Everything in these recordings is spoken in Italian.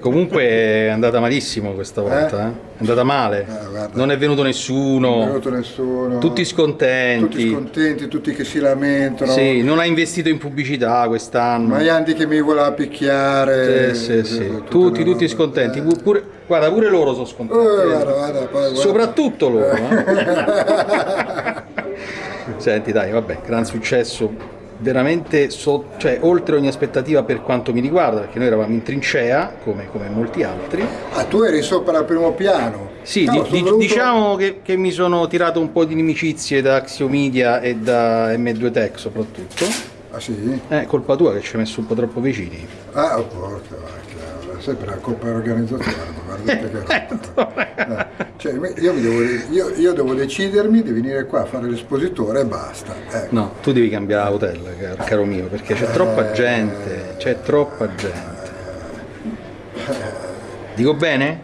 Comunque è andata malissimo questa volta, eh? è andata male, Eh, non è venuto nessuno, Non è venuto nessuno. tutti scontenti, Tutti scontenti, tutti che si lamentano. sì, non ha investito in pubblicità quest'anno, Maianti che mi voleva picchiare. Sì, sì, sì. eh, tutta tutti, tutti scontenti, Pu- pure, guarda pure loro sono Eh, scontenti, guarda, guarda, poi guarda. soprattutto loro. eh. Senti dai, vabbè, gran successo, veramente so- cioè, oltre ogni aspettativa per quanto mi riguarda, perché noi eravamo in trincea, come, come molti altri. Ah, tu eri sopra al primo piano. Sì, No, di- di- venuto- diciamo che, che mi sono tirato un po' di inimicizie da Axiomedia e da M2 Tech soprattutto. Ah sì? È colpa tua che ci hai messo un po' troppo vicini. Ah, oh, porca vacca, sempre la colpa dell'organizzazione, guardate che. Eh, cioè, io, mi devo, io, io devo decidermi di venire qua a fare l'espositore e basta. Ecco. No, tu devi cambiare hotel, caro, caro mio, perché c'è troppa gente, c'è troppa gente. Dico bene?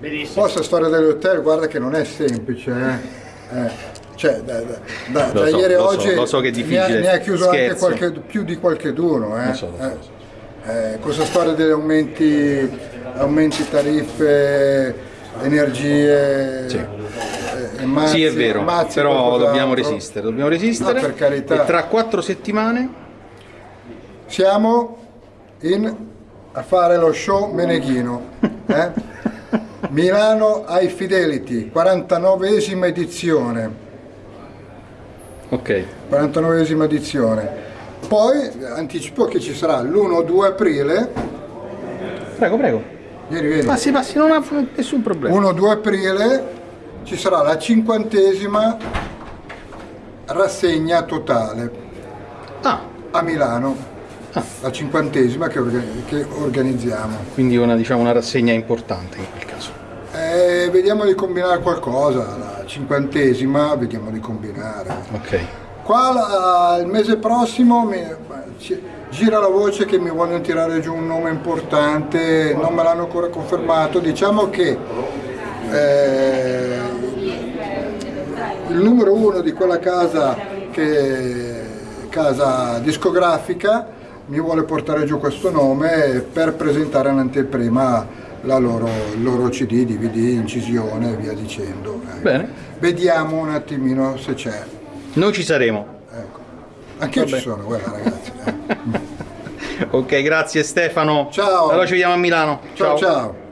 Benissimo. Poi questa storia dell'hotel, guarda che non è semplice, eh. Eh, Cioè, da, da- da- Lo da so, ieri a so, oggi lo so che è ne ha- difficile. Ne ha, chiuso anche Scherzo. qualche, più di. Eh. So, lo so, Eh, so. eh, questa storia degli aumenti, aumenti tariffe, energie. Sì. eh, e mazzi- Sì, è vero, mazzi però dobbiamo resistere, dobbiamo resistere. Ah, per carità. E tra quattro settimane Siamo in, a fare lo show Meneghino. eh? Milano ai Fidelity, 49esima edizione. Ok, 49esima edizione. Poi anticipo che ci sarà l'1-2 aprile. prego, prego. Vieni, vieni. Passi, passi, non ha nessun problema. 1-2 aprile ci sarà la cinquantesima rassegna totale Ah, a Milano. La cinquantesima che, che organizziamo. quindi una, diciamo, una rassegna importante in quel caso. Eh, vediamo di combinare qualcosa, la cinquantesima vediamo di combinare. Ok, Qua la- il mese prossimo mi- gira la voce che mi vogliono tirare giù un nome importante, non me l'hanno ancora confermato, diciamo che eh, il numero uno di quella casa, che, casa discografica mi vuole portare giù questo nome per presentare in anteprima la loro, il loro CD, DVD, incisione e via dicendo. bene. Vediamo un attimino se c'è. Noi ci saremo. Ecco. Anche io ci sono, guarda ragazzi. Ok, grazie Stefano. Ciao. Allora ci vediamo a Milano. Ciao ciao.